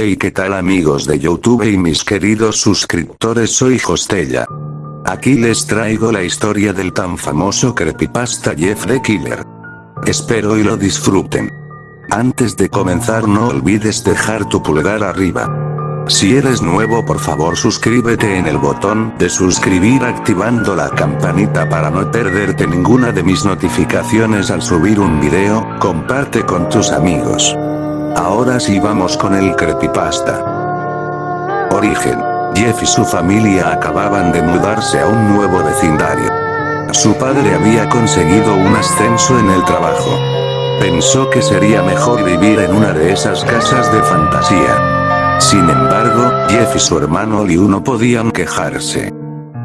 Hey qué tal amigos de Youtube y mis queridos suscriptores soy Hostella. Aquí les traigo la historia del tan famoso creepypasta Jeff the Killer. Espero y lo disfruten. Antes de comenzar no olvides dejar tu pulgar arriba. Si eres nuevo por favor suscríbete en el botón de suscribir activando la campanita para no perderte ninguna de mis notificaciones al subir un video, comparte con tus amigos. Ahora sí vamos con el creepypasta. Origen. Jeff y su familia acababan de mudarse a un nuevo vecindario. Su padre había conseguido un ascenso en el trabajo. Pensó que sería mejor vivir en una de esas casas de fantasía. Sin embargo, Jeff y su hermano Liu no podían quejarse.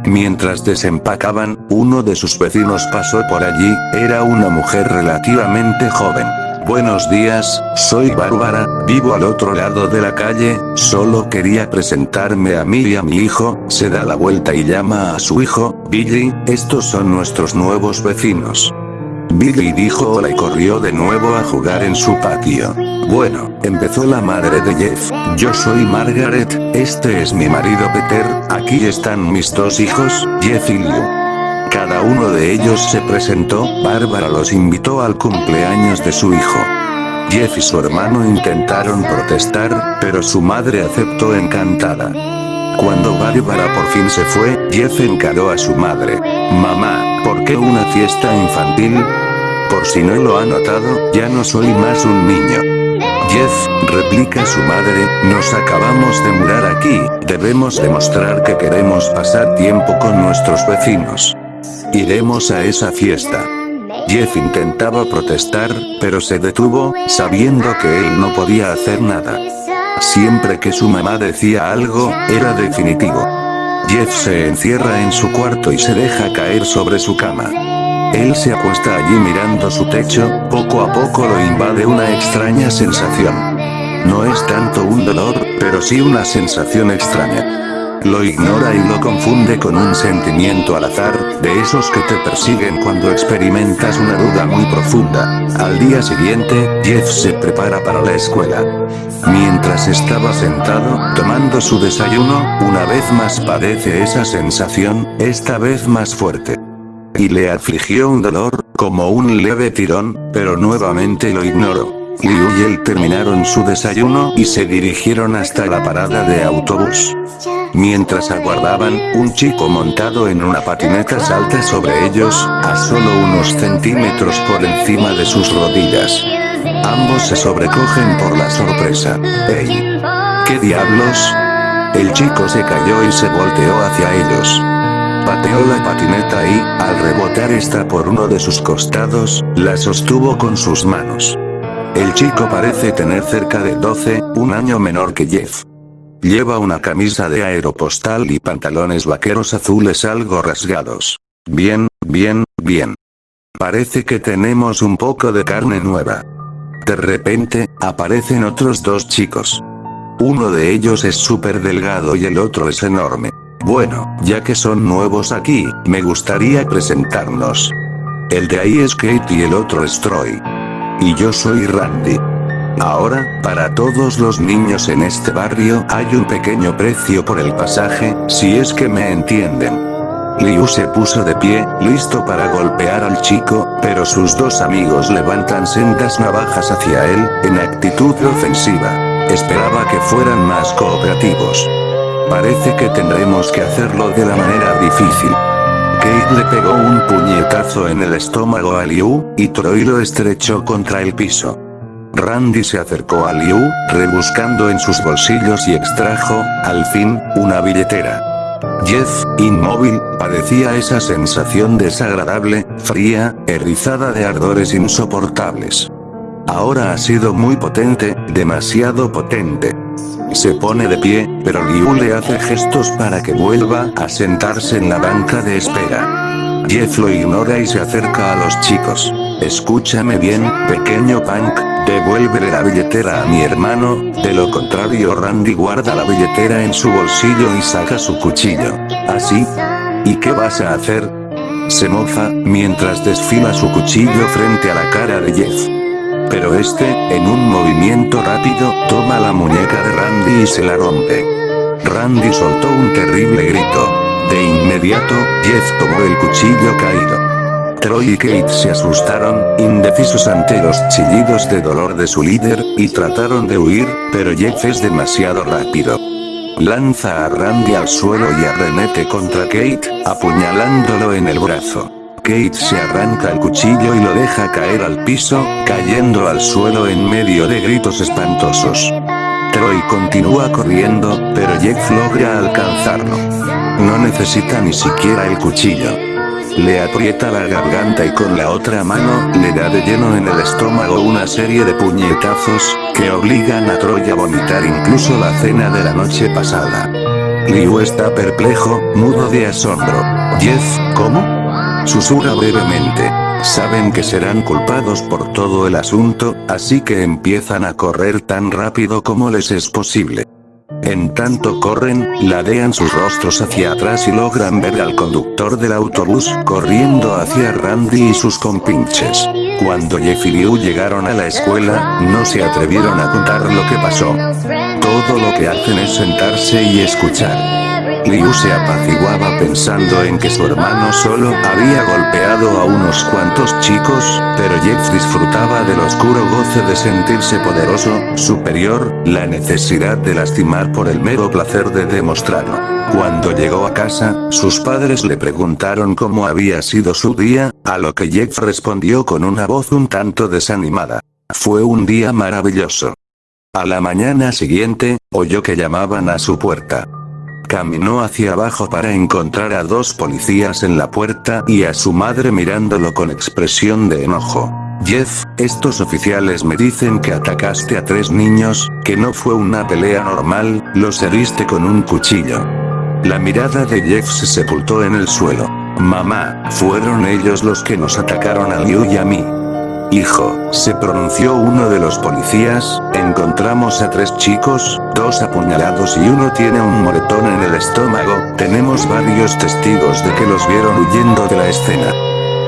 Mientras desempacaban, uno de sus vecinos pasó por allí, era una mujer relativamente joven. Buenos días, soy Bárbara, vivo al otro lado de la calle, solo quería presentarme a mí y a mi hijo, se da la vuelta y llama a su hijo, Billy, estos son nuestros nuevos vecinos. Billy dijo hola y corrió de nuevo a jugar en su patio. Bueno, empezó la madre de Jeff, yo soy Margaret, este es mi marido Peter, aquí están mis dos hijos, Jeff y Liu. Cada uno de ellos se presentó, Bárbara los invitó al cumpleaños de su hijo. Jeff y su hermano intentaron protestar, pero su madre aceptó encantada. Cuando Bárbara por fin se fue, Jeff encaró a su madre. Mamá, ¿por qué una fiesta infantil? Por si no lo ha notado, ya no soy más un niño. Jeff, replica su madre, nos acabamos de mudar aquí, debemos demostrar que queremos pasar tiempo con nuestros vecinos. Iremos a esa fiesta. Jeff intentaba protestar, pero se detuvo, sabiendo que él no podía hacer nada. Siempre que su mamá decía algo, era definitivo. Jeff se encierra en su cuarto y se deja caer sobre su cama. Él se acuesta allí mirando su techo, poco a poco lo invade una extraña sensación. No es tanto un dolor, pero sí una sensación extraña. Lo ignora y lo confunde con un sentimiento al azar, de esos que te persiguen cuando experimentas una duda muy profunda. Al día siguiente, Jeff se prepara para la escuela. Mientras estaba sentado, tomando su desayuno, una vez más padece esa sensación, esta vez más fuerte. Y le afligió un dolor, como un leve tirón, pero nuevamente lo ignoró. Liu y él terminaron su desayuno y se dirigieron hasta la parada de autobús. Mientras aguardaban, un chico montado en una patineta salta sobre ellos, a solo unos centímetros por encima de sus rodillas. Ambos se sobrecogen por la sorpresa. ¡Ey! ¿Qué diablos? El chico se cayó y se volteó hacia ellos. Pateó la patineta y, al rebotar esta por uno de sus costados, la sostuvo con sus manos. El chico parece tener cerca de 12, un año menor que Jeff. Lleva una camisa de aeropostal y pantalones vaqueros azules algo rasgados. Bien, bien, bien. Parece que tenemos un poco de carne nueva. De repente, aparecen otros dos chicos. Uno de ellos es súper delgado y el otro es enorme. Bueno, ya que son nuevos aquí, me gustaría presentarnos. El de ahí es Kate y el otro es Troy. Y yo soy Randy. Ahora, para todos los niños en este barrio hay un pequeño precio por el pasaje, si es que me entienden. Liu se puso de pie, listo para golpear al chico, pero sus dos amigos levantan sendas navajas hacia él, en actitud ofensiva. Esperaba que fueran más cooperativos. Parece que tendremos que hacerlo de la manera difícil. Kate le pegó un puñetazo en el estómago a Liu, y Troy lo estrechó contra el piso. Randy se acercó a Liu, rebuscando en sus bolsillos y extrajo, al fin, una billetera. Jeff, inmóvil, padecía esa sensación desagradable, fría, erizada de ardores insoportables. Ahora ha sido muy potente, demasiado potente. Se pone de pie, pero Liu le hace gestos para que vuelva a sentarse en la banca de espera. Jeff lo ignora y se acerca a los chicos. Escúchame bien, pequeño punk, devuélvele la billetera a mi hermano, de lo contrario Randy guarda la billetera en su bolsillo y saca su cuchillo. ¿Así? ¿Y qué vas a hacer? Se mofa, mientras desfila su cuchillo frente a la cara de Jeff. pero este, en un movimiento rápido, toma la muñeca de Randy y se la rompe. Randy soltó un terrible grito. De inmediato, Jeff tomó el cuchillo caído. Troy y Kate se asustaron, indecisos ante los chillidos de dolor de su líder, y trataron de huir, pero Jeff es demasiado rápido. Lanza a Randy al suelo y arremete contra Kate, apuñalándolo en el brazo. Kate se arranca el cuchillo y lo deja caer al piso, cayendo al suelo en medio de gritos espantosos. Troy continúa corriendo, pero Jeff logra alcanzarlo. No necesita ni siquiera el cuchillo. Le aprieta la garganta y con la otra mano, le da de lleno en el estómago una serie de puñetazos, que obligan a Troy a vomitar incluso la cena de la noche pasada. Liu está perplejo, mudo de asombro. Jeff, ¿cómo? Susurra brevemente. Saben que serán culpados por todo el asunto, así que empiezan a correr tan rápido como les es posible. En tanto corren, ladean sus rostros hacia atrás y logran ver al conductor del autobús corriendo hacia Randy y sus compinches. Cuando Jeff y Liu llegaron a la escuela, no se atrevieron a contar lo que pasó. Todo lo que hacen es sentarse y escuchar. Liu se apaciguaba pensando en que su hermano solo había golpeado a unos cuantos chicos, pero Jeff disfrutaba del oscuro goce de sentirse poderoso, superior, la necesidad de lastimar por el mero placer de demostrarlo. Cuando llegó a casa, sus padres le preguntaron cómo había sido su día, a lo que Jeff respondió con una voz un tanto desanimada. Fue un día maravilloso. A la mañana siguiente, oyó que llamaban a su puerta. Caminó hacia abajo para encontrar a dos policías en la puerta y a su madre mirándolo con expresión de enojo. Jeff, estos oficiales me dicen que atacaste a tres niños, que no fue una pelea normal, los heriste con un cuchillo. La mirada de Jeff se sepultó en el suelo. Mamá, fueron ellos los que nos atacaron a Liu y a mí. Hijo, se pronunció uno de los policías, encontramos a tres chicos, dos apuñalados y uno tiene un moretón en el estómago, tenemos varios testigos de que los vieron huyendo de la escena.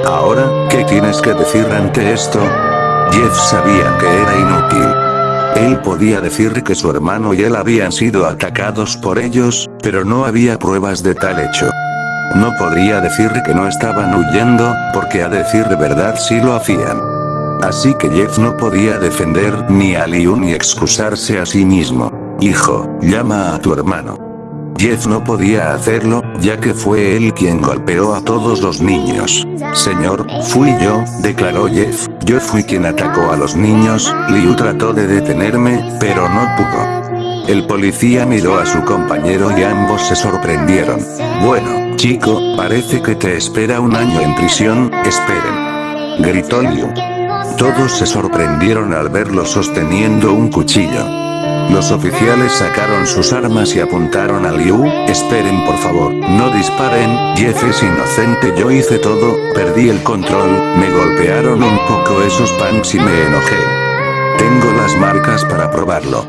Ahora, ¿qué tienes que decir ante esto? Jeff sabía que era inútil. Él podía decir que su hermano y él habían sido atacados por ellos, pero no había pruebas de tal hecho. No podría decir que no estaban huyendo, porque a decir de verdad sí lo hacían. Así que Jeff no podía defender ni a Liu ni excusarse a sí mismo. Hijo, llama a tu hermano. Jeff no podía hacerlo, ya que fue él quien golpeó a todos los niños. Señor, fui yo, declaró Jeff, yo fui quien atacó a los niños, Liu trató de detenerme, pero no pudo. El policía miró a su compañero y ambos se sorprendieron. Bueno, chico, parece que te espera un año en prisión, esperen. Gritó Liu. Todos se sorprendieron al verlo sosteniendo un cuchillo. Los oficiales sacaron sus armas y apuntaron a Liu, esperen por favor, no disparen, Jeff es inocente yo hice todo, perdí el control, me golpearon un poco esos punks y me enojé. Tengo las marcas para probarlo.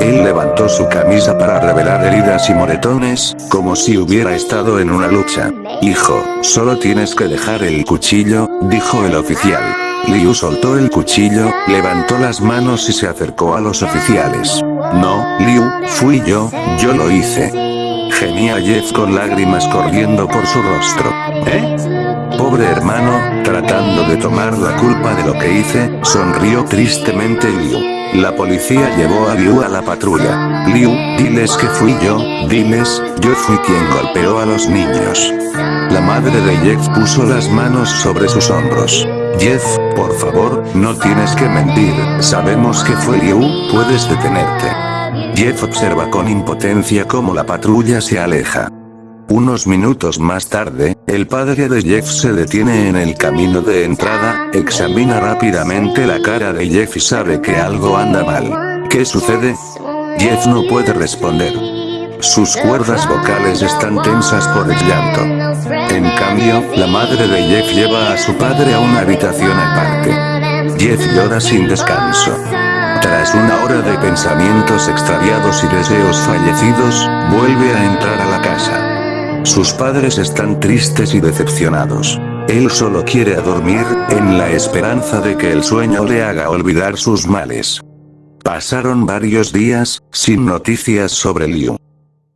Él levantó su camisa para revelar heridas y moretones, como si hubiera estado en una lucha. Hijo, solo tienes que dejar el cuchillo, dijo el oficial. Liu soltó el cuchillo, levantó las manos y se acercó a los oficiales. No, Liu, fui yo, yo lo hice. Gemía Jeff con lágrimas corriendo por su rostro. ¿Eh? Pobre hermano, tratando de tomar la culpa de lo que hice, sonrió tristemente Liu. La policía llevó a Liu a la patrulla. Liu, diles que fui yo, diles, yo fui quien golpeó a los niños. La madre de Jeff puso las manos sobre sus hombros. Jeff, por favor, no tienes que mentir, sabemos que fue Liu, puedes detenerte. Jeff observa con impotencia cómo la patrulla se aleja. Unos minutos más tarde, el padre de Jeff se detiene en el camino de entrada, examina rápidamente la cara de Jeff y sabe que algo anda mal. ¿Qué sucede? Jeff no puede responder. Sus cuerdas vocales están tensas por el llanto. En cambio, la madre de Jeff lleva a su padre a una habitación aparte. Jeff llora sin descanso. Tras una hora de pensamientos extraviados y deseos fallecidos, vuelve a entrar a la casa. Sus padres están tristes y decepcionados. Él solo quiere dormir, en la esperanza de que el sueño le haga olvidar sus males. Pasaron varios días, sin noticias sobre Liu.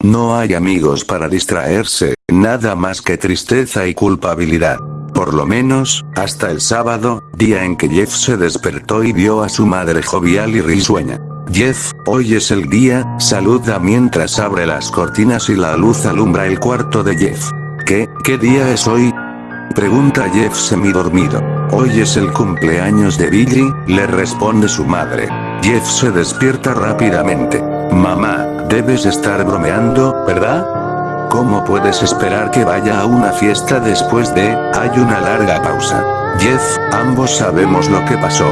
No hay amigos para distraerse, nada más que tristeza y culpabilidad. Por lo menos, hasta el sábado, día en que Jeff se despertó y vio a su madre jovial y risueña. Jeff, hoy es el día, saluda mientras abre las cortinas y la luz alumbra el cuarto de Jeff. ¿Qué, qué día es hoy? Pregunta Jeff semidormido. Hoy es el cumpleaños de Billy, le responde su madre. Jeff se despierta rápidamente. Mamá, debes estar bromeando, ¿verdad? ¿Cómo puedes esperar que vaya a una fiesta después de, hay una larga pausa? Jeff, ambos sabemos lo que pasó.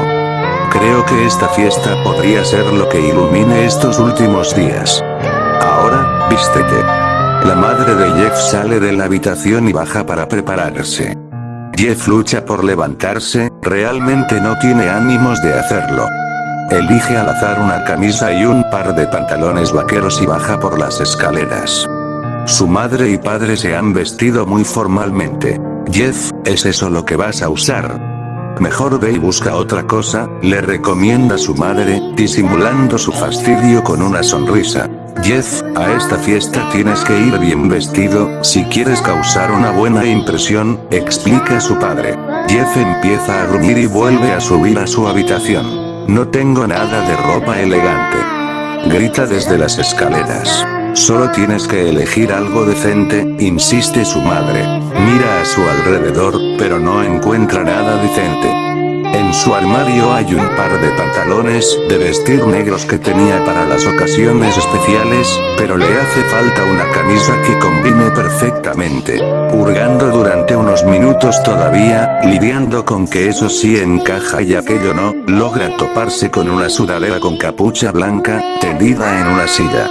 Creo que esta fiesta podría ser lo que ilumine estos últimos días. Ahora, vístete. La madre de Jeff sale de la habitación y baja para prepararse. Jeff lucha por levantarse, realmente no tiene ánimos de hacerlo. Elige al azar una camisa y un par de pantalones vaqueros y baja por las escaleras. Su madre y padre se han vestido muy formalmente. Jeff, ¿es eso lo que vas a usar? Mejor ve y busca otra cosa, le recomienda su madre, disimulando su fastidio con una sonrisa. Jeff, a esta fiesta tienes que ir bien vestido, si quieres causar una buena impresión, explica su padre. Jeff empieza a gruñir y vuelve a subir a su habitación. No tengo nada de ropa elegante. Grita desde las escaleras. Solo tienes que elegir algo decente, insiste su madre. Mira a su alrededor, pero no encuentra nada decente. Su armario hay un par de pantalones de vestir negros que tenía para las ocasiones especiales, pero le hace falta una camisa que combine perfectamente. Hurgando durante unos minutos todavía, lidiando con que eso sí encaja y aquello no, logra toparse con una sudadera con capucha blanca, tendida en una silla.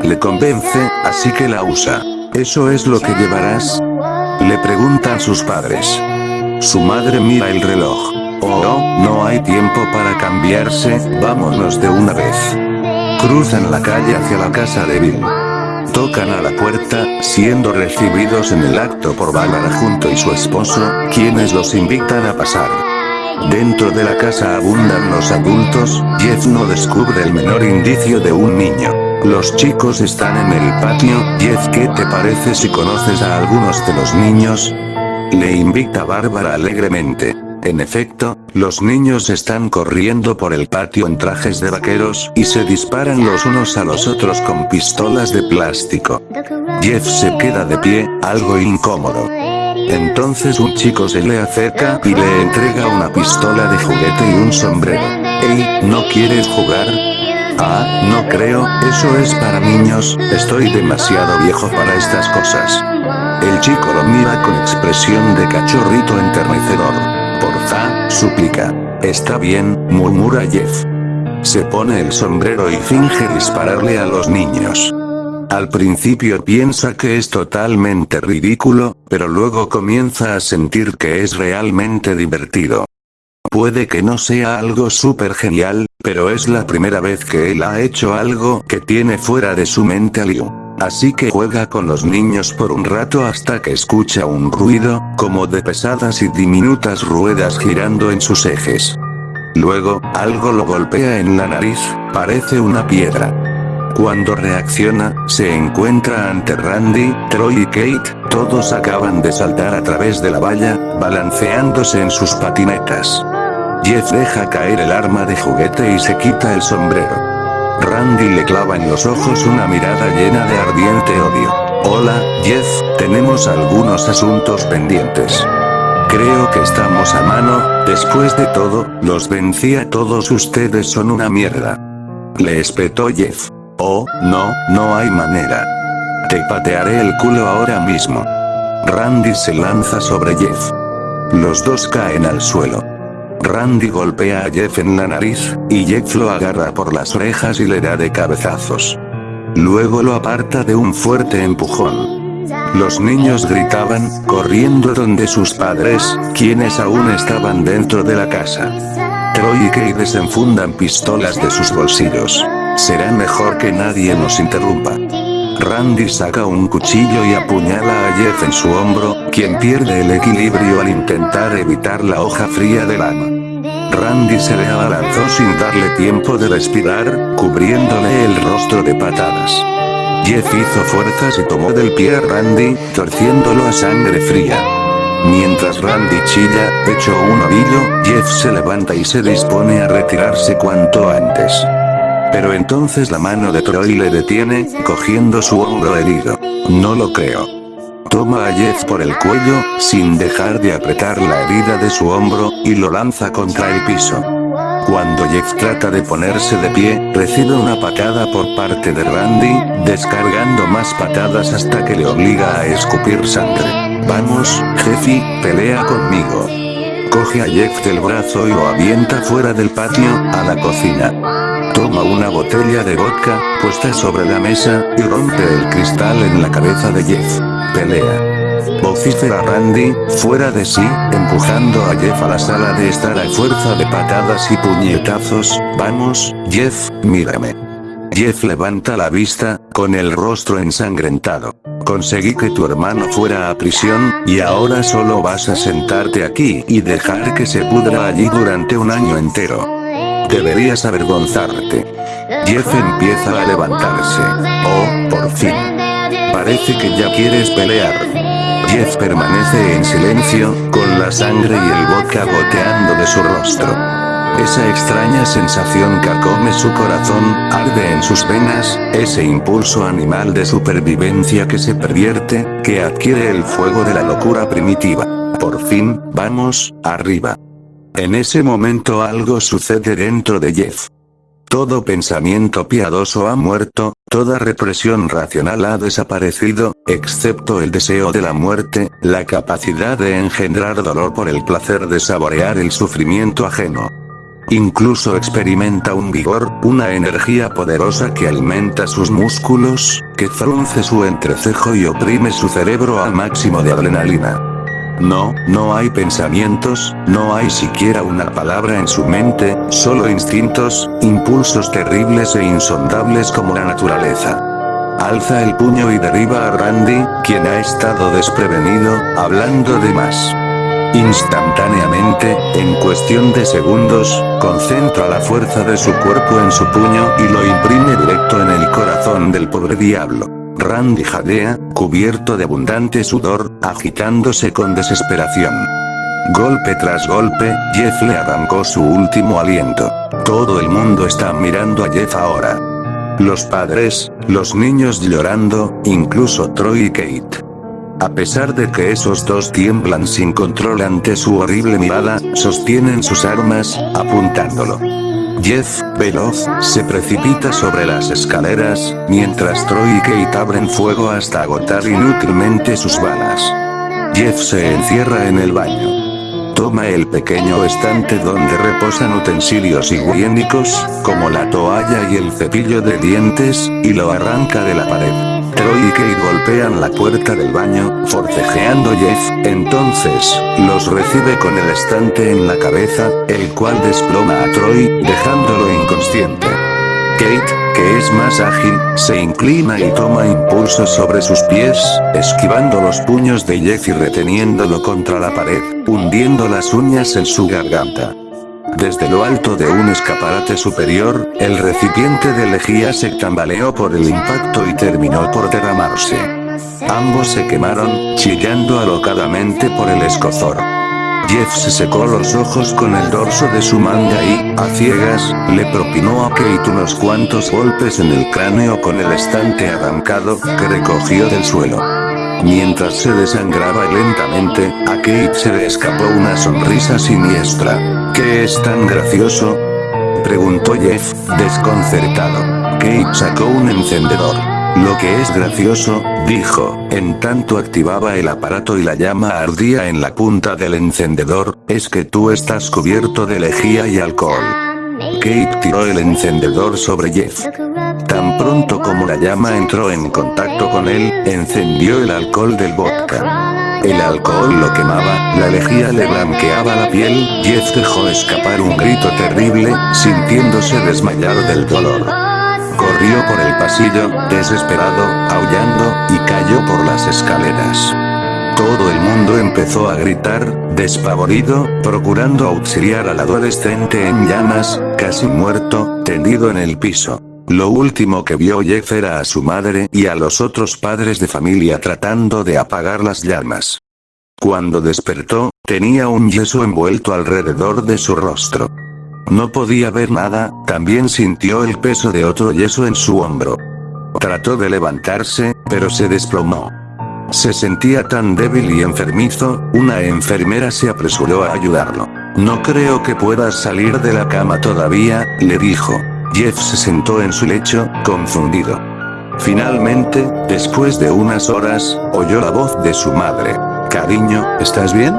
Le convence, así que la usa. ¿Eso es lo que llevarás? Le preguntan sus padres. Su madre mira el reloj. Oh, no hay tiempo para cambiarse, vámonos de una vez. Cruzan la calle hacia la casa de Bill. Tocan a la puerta, siendo recibidos en el acto por Bárbara junto y su esposo, quienes los invitan a pasar. Dentro de la casa abundan los adultos, Jeff no descubre el menor indicio de un niño. Los chicos están en el patio, Jeff ¿qué te parece si conoces a algunos de los niños? Le invita Bárbara alegremente. En efecto, los niños están corriendo por el patio en trajes de vaqueros y se disparan los unos a los otros con pistolas de plástico. Jeff se queda de pie, algo incómodo. Entonces un chico se le acerca y le entrega una pistola de juguete y un sombrero. Ey, ¿no quieres jugar? Ah, no creo, eso es para niños, estoy demasiado viejo para estas cosas. El chico lo mira con expresión de cachorrito enternecedor. Porfa, súplica. Está bien, murmura Jeff. Se pone el sombrero y finge dispararle a los niños. Al principio piensa que es totalmente ridículo, pero luego comienza a sentir que es realmente divertido. Puede que no sea algo súper genial, pero es la primera vez que él ha hecho algo que tiene fuera de su mente Liu. Así que juega con los niños por un rato hasta que escucha un ruido, como de pesadas y diminutas ruedas girando en sus ejes. Luego, algo lo golpea en la nariz, parece una piedra. Cuando reacciona, se encuentra ante Randy, Troy y Kate, todos acaban de saltar a través de la valla, balanceándose en sus patinetas. Jeff deja caer el arma de juguete y se quita el sombrero. Randy le clava en los ojos una mirada llena de ardiente odio. Hola, Jeff, tenemos algunos asuntos pendientes. Creo que estamos a mano, después de todo, los vencí a todos ustedes son una mierda. Le espetó Jeff. Oh, no, no hay manera. Te patearé el culo ahora mismo. Randy se lanza sobre Jeff. Los dos caen al suelo. Randy golpea a Jeff en la nariz, y Jeff lo agarra por las orejas y le da de cabezazos. Luego lo aparta de un fuerte empujón. Los niños gritaban, corriendo donde sus padres, quienes aún estaban dentro de la casa. Troy y Kay desenfundan pistolas de sus bolsillos. Será mejor que nadie nos interrumpa. Randy saca un cuchillo y apuñala a Jeff en su hombro, quien pierde el equilibrio al intentar evitar la hoja fría del arma. Randy se le abalanzó sin darle tiempo de respirar, cubriéndole el rostro de patadas. Jeff hizo fuerzas y tomó del pie a Randy, torciéndolo a sangre fría. Mientras Randy chilla, hecho un ovillo, Jeff se levanta y se dispone a retirarse cuanto antes. Pero entonces la mano de Troy le detiene, cogiendo su hombro herido. No lo creo. Toma a Jeff por el cuello, sin dejar de apretar la herida de su hombro, y lo lanza contra el piso. Cuando Jeff trata de ponerse de pie, recibe una patada por parte de Randy, descargando más patadas hasta que le obliga a escupir sangre. Vamos, Jeffy, pelea conmigo. Coge a Jeff del brazo y lo avienta fuera del patio, a la cocina. Toma una botella de vodka, puesta sobre la mesa, y rompe el cristal en la cabeza de Jeff. Pelea. Vocifera Randy, fuera de sí, empujando a Jeff a la sala de estar a fuerza de patadas y puñetazos, vamos, Jeff, mírame. Jeff levanta la vista, con el rostro ensangrentado. Conseguí que tu hermano fuera a prisión, y ahora solo vas a sentarte aquí y dejar que se pudra allí durante un año entero. Deberías avergonzarte. Jeff empieza a levantarse. Oh, por fin. Parece que ya quieres pelear. Jeff permanece en silencio, con la sangre y el vodka goteando de su rostro. Esa extraña sensación carcome su corazón, arde en sus venas, ese impulso animal de supervivencia que se pervierte, que adquiere el fuego de la locura primitiva. Por fin, vamos, arriba. En ese momento algo sucede dentro de Jeff. Todo pensamiento piadoso ha muerto, toda represión racional ha desaparecido, excepto el deseo de la muerte, la capacidad de engendrar dolor por el placer de saborear el sufrimiento ajeno. Incluso experimenta un vigor, una energía poderosa que alimenta sus músculos, que frunce su entrecejo y oprime su cerebro al máximo de adrenalina. No, no hay pensamientos, no hay siquiera una palabra en su mente, solo instintos, impulsos terribles e insondables como la naturaleza. Alza el puño y derriba a Randy, quien ha estado desprevenido, hablando de más. Instantáneamente, en cuestión de segundos, concentra la fuerza de su cuerpo en su puño y lo imprime directo en el corazón del pobre diablo. Randy jadea, cubierto de abundante sudor, agitándose con desesperación. Golpe tras golpe, Jeff le arrancó su último aliento. Todo el mundo está mirando a Jeff ahora. Los padres, los niños llorando, incluso Troy y Kate. A pesar de que esos dos tiemblan sin control ante su horrible mirada, sostienen sus armas, apuntándolo. Jeff, veloz, se precipita sobre las escaleras, mientras Troy y Kate abren fuego hasta agotar inútilmente sus balas. Jeff se encierra en el baño. Toma el pequeño estante donde reposan utensilios higiénicos, como la toalla y el cepillo de dientes, y lo arranca de la pared. Troy y Kate golpean la puerta del baño, forcejeando Jeff, entonces, los recibe con el estante en la cabeza, el cual desploma a Troy, dejándolo inconsciente. Kate, que es más ágil, se inclina y toma impulso sobre sus pies, esquivando los puños de Jeff y reteniéndolo contra la pared, hundiendo las uñas en su garganta. Desde lo alto de un escaparate superior, el recipiente de lejía se tambaleó por el impacto y terminó por derramarse. Ambos se quemaron, chillando alocadamente por el escozor. Jeff se secó los ojos con el dorso de su manga y, a ciegas, le propinó a Kate unos cuantos golpes en el cráneo con el estante arrancado, que recogió del suelo. Mientras se desangraba lentamente, a Kate se le escapó una sonrisa siniestra. ¿Qué es tan gracioso? Preguntó Jeff, desconcertado. Kate sacó un encendedor. Lo que es gracioso, dijo, en tanto activaba el aparato y la llama ardía en la punta del encendedor, es que tú estás cubierto de lejía y alcohol. Kate tiró el encendedor sobre Jeff. Como la llama entró en contacto con él, encendió el alcohol del vodka. El alcohol lo quemaba, la lejía le blanqueaba la piel, Jeff dejó escapar un grito terrible, sintiéndose desmayar del dolor. Corrió por el pasillo, desesperado, aullando, y cayó por las escaleras. Todo el mundo empezó a gritar, despavorido, procurando auxiliar al adolescente en llamas, casi muerto, tendido en el piso. Lo último que vio Jeff era a su madre y a los otros padres de familia tratando de apagar las llamas. Cuando despertó, tenía un yeso envuelto alrededor de su rostro. No podía ver nada, también sintió el peso de otro yeso en su hombro. Trató de levantarse, pero se desplomó. Se sentía tan débil y enfermizo, una enfermera se apresuró a ayudarlo. No creo que puedas salir de la cama todavía, le dijo. Jeff se sentó en su lecho, confundido. Finalmente, después de unas horas, oyó la voz de su madre. Cariño, ¿estás bien?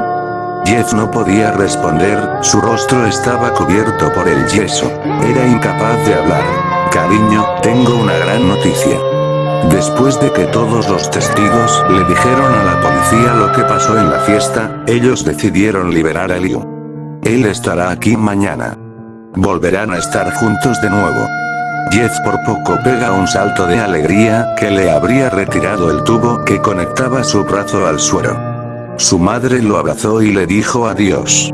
Jeff no podía responder, su rostro estaba cubierto por el yeso. Era incapaz de hablar. Cariño, tengo una gran noticia. Después de que todos los testigos le dijeron a la policía lo que pasó en la fiesta, ellos decidieron liberar a Liu. Él estará aquí mañana. Volverán a estar juntos de nuevo. Jeff por poco pega un salto de alegría que le habría retirado el tubo que conectaba su brazo al suero. Su madre lo abrazó y le dijo adiós.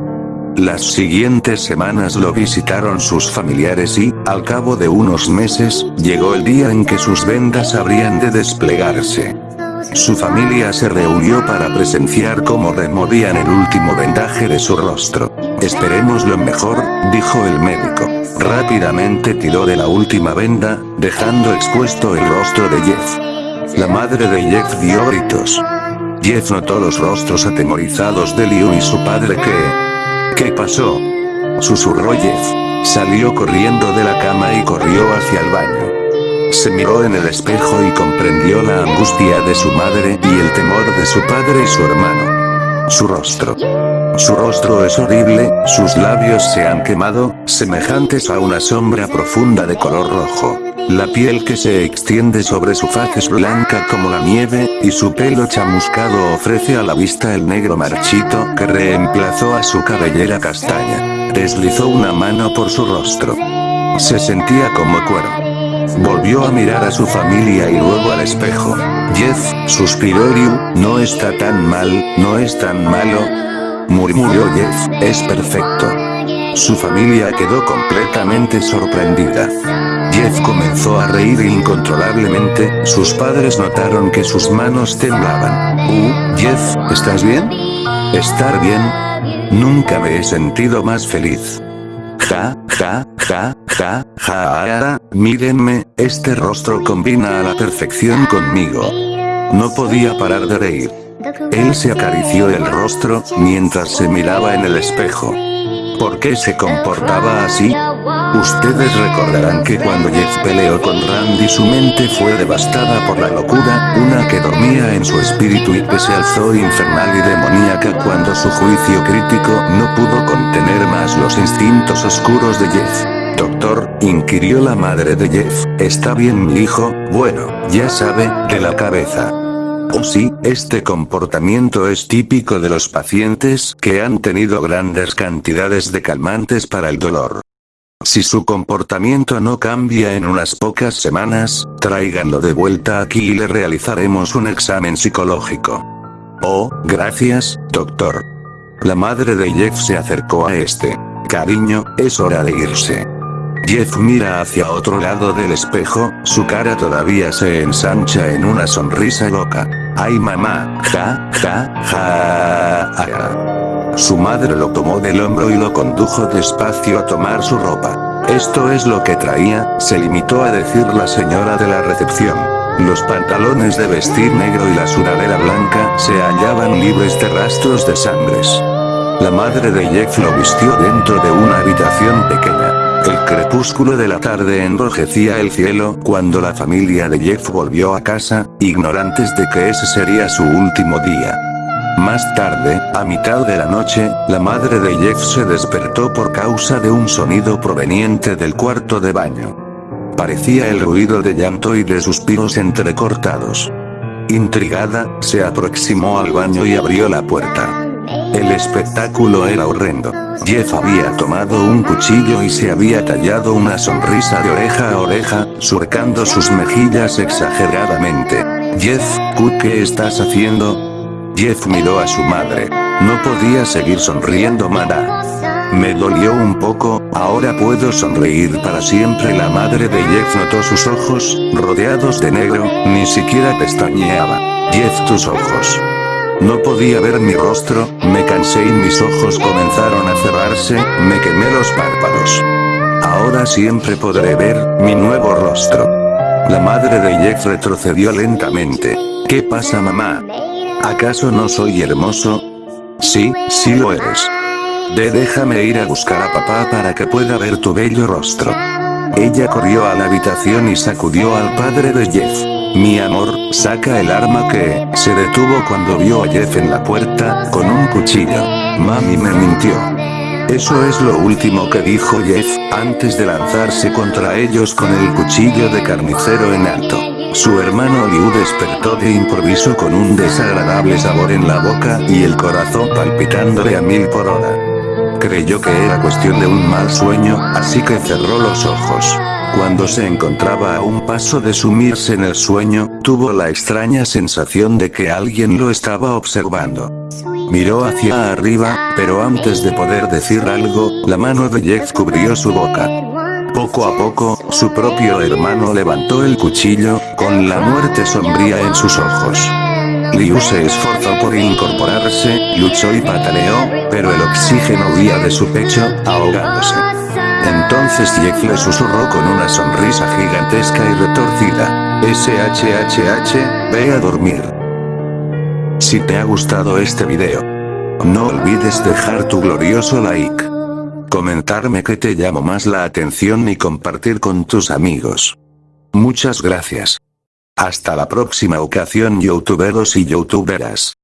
Las siguientes semanas lo visitaron sus familiares y, al cabo de unos meses, llegó el día en que sus vendas habrían de desplegarse. Su familia se reunió para presenciar cómo removían el último vendaje de su rostro. Esperemos lo mejor, dijo el médico. Rápidamente tiró de la última venda, dejando expuesto el rostro de Jeff. La madre de Jeff dio gritos. Jeff notó los rostros atemorizados de Liu y su padre que, ¿Qué pasó? Susurró Jeff. Salió corriendo de la cama y corrió hacia el baño. Se miró en el espejo y comprendió la angustia de su madre y el temor de su padre y su hermano. Su rostro. Su rostro es horrible, sus labios se han quemado, semejantes a una sombra profunda de color rojo. La piel que se extiende sobre su faz es blanca como la nieve, y su pelo chamuscado ofrece a la vista el negro marchito que reemplazó a su cabellera castaña. Deslizó una mano por su rostro. Se sentía como cuero. Volvió a mirar a su familia y luego al espejo. Jeff, suspiró Liu, no está tan mal, no es tan malo. Murmuró Jeff, es perfecto. Su familia quedó completamente sorprendida. Jeff comenzó a reír incontrolablemente, sus padres notaron que sus manos temblaban. Uh, Jeff, ¿estás bien? ¿Estar bien? Nunca me he sentido más feliz. Ja, ja, ja, ja, ja, mírenme, este rostro combina a la perfección conmigo. No podía parar de reír. Él se acarició el rostro, mientras se miraba en el espejo. ¿Por qué se comportaba así? Ustedes recordarán que cuando Jeff peleó con Randy su mente fue devastada por la locura, una que dormía en su espíritu y que se alzó infernal y demoníaca cuando su juicio crítico no pudo contener más los instintos oscuros de Jeff. Doctor, inquirió la madre de Jeff, ¿está bien mi hijo? Bueno, ya sabe, de la cabeza. Oh sí, este comportamiento es típico de los pacientes que han tenido grandes cantidades de calmantes para el dolor. Si su comportamiento no cambia en unas pocas semanas, tráiganlo de vuelta aquí y le realizaremos un examen psicológico. Oh, gracias, doctor. La madre de Jeff se acercó a este. Cariño, es hora de irse. Jeff mira hacia otro lado del espejo, su cara todavía se ensancha en una sonrisa loca. ¡Ay mamá! ¡Ja, ja, ja! ja. Su madre lo tomó del hombro y lo condujo despacio a tomar su ropa. Esto es lo que traía, se limitó a decir la señora de la recepción. Los pantalones de vestir negro y la sudadera blanca se hallaban libres de rastros de sangres. La madre de Jeff lo vistió dentro de una habitación pequeña. El crepúsculo de la tarde enrojecía el cielo cuando la familia de Jeff volvió a casa, ignorantes de que ese sería su último día. Más tarde, a mitad de la noche, la madre de Jeff se despertó por causa de un sonido proveniente del cuarto de baño. Parecía el ruido de llanto y de suspiros entrecortados. Intrigada, se aproximó al baño y abrió la puerta. El espectáculo era horrendo. Jeff había tomado un cuchillo y se había tallado una sonrisa de oreja a oreja, surcando sus mejillas exageradamente. Jeff, ¿qué estás haciendo? Jeff miró a su madre. No podía seguir sonriendo Mara. Me dolió un poco, ahora puedo sonreír para siempre la madre de Jeff notó sus ojos, rodeados de negro, ni siquiera pestañeaba. Jeff tus ojos. No podía ver mi rostro, me cansé y mis ojos comenzaron a cerrarse, me quemé los párpados. Ahora siempre podré ver, mi nuevo rostro. La madre de Jeff retrocedió lentamente. ¿Qué pasa mamá? ¿Acaso no soy hermoso? Sí, sí lo eres. De déjame ir a buscar a papá para que pueda ver tu bello rostro. Ella corrió a la habitación y sacudió al padre de Jeff. Mi amor, saca el arma que, se detuvo cuando vio a Jeff en la puerta, con un cuchillo. Mami me mintió. Eso es lo último que dijo Jeff, antes de lanzarse contra ellos con el cuchillo de carnicero en alto. Su hermano Liu despertó de improviso con un desagradable sabor en la boca y el corazón palpitándole a mil por hora. Creyó que era cuestión de un mal sueño, así que cerró los ojos. Cuando se encontraba a un paso de sumirse en el sueño, tuvo la extraña sensación de que alguien lo estaba observando. Miró hacia arriba, pero antes de poder decir algo, la mano de Jeff cubrió su boca. Poco a poco, su propio hermano levantó el cuchillo, con la muerte sombría en sus ojos. Liu se esforzó por incorporarse, luchó y pataleó, pero el oxígeno huía de su pecho, ahogándose. Entonces Jeff le susurró con una sonrisa gigantesca y retorcida. SHHH, ve a dormir. Si te ha gustado este video, no olvides dejar tu glorioso like. Comentarme que te llamo más la atención y compartir con tus amigos. Muchas gracias. Hasta la próxima ocasión youtuberos y youtuberas.